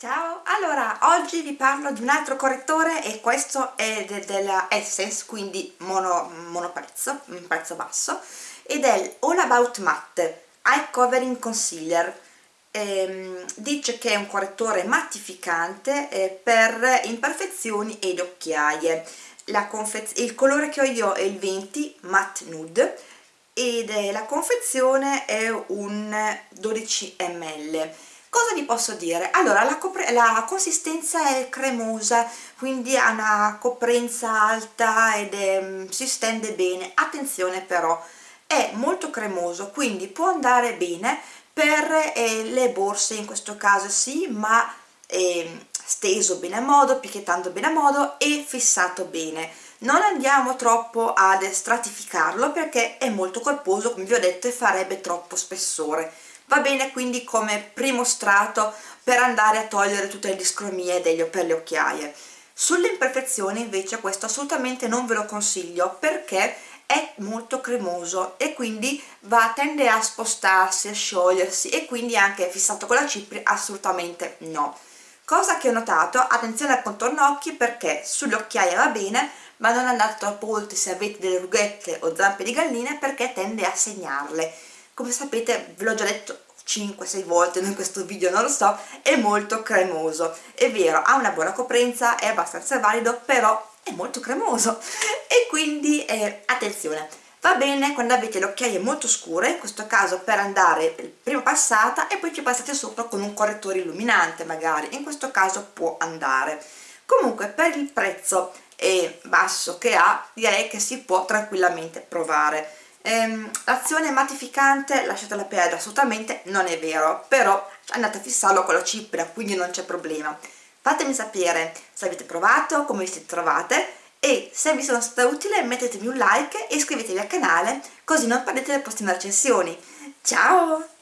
Ciao, allora oggi vi parlo di un altro correttore e questo è de della Essence, quindi mono, monoprezzo, un prezzo basso ed è All About Matte Eye Covering Concealer. Ehm, dice che è un correttore mattificante eh, per imperfezioni ed occhiaie. Il colore che ho io è il 20 Matte Nude ed la confezione è un 12 ml Cosa vi posso dire? Allora, la, la, consistenza è cremosa, quindi ha una coprenza alta ed è, mm, si stende bene. Attenzione però, è molto cremoso, quindi può andare bene per eh, le borse in questo caso sì, ma eh, steso bene a modo, picchiettando bene a modo e fissato bene. Non andiamo troppo ad stratificarlo perché è molto corposo, come vi ho detto, e farebbe troppo spessore va bene quindi come primo strato per andare a togliere tutte le discromie degli, per le occhiaie. Sulle imperfezioni invece questo assolutamente non ve lo consiglio perché è molto cremoso e quindi va, tende a spostarsi, a sciogliersi e quindi anche fissato con la cipri assolutamente no. Cosa che ho notato, attenzione al contorno occhi perché sulle occhiaie va bene ma non andate troppo oltre se avete delle rughette o zampe di galline perché tende a segnarle come sapete ve l'ho già detto 5-6 volte in questo video, non lo so, è molto cremoso. È vero, ha una buona coprenza, è abbastanza valido, però è molto cremoso. E quindi, eh, attenzione, va bene quando avete le occhiaie molto scure, in questo caso per andare prima passata e poi ci passate sopra con un correttore illuminante magari, in questo caso può andare. Comunque per il prezzo eh, basso che ha direi che si può tranquillamente provare ehm, l'azione mattificante lasciatela perdere assolutamente non è vero però andate a fissarlo con la cipria quindi non c'è problema. Fatemi sapere se avete provato come vi siete trovate e se vi sono stata utile mettetemi un like e iscrivetevi al canale così non perdete le prossime recensioni. Ciao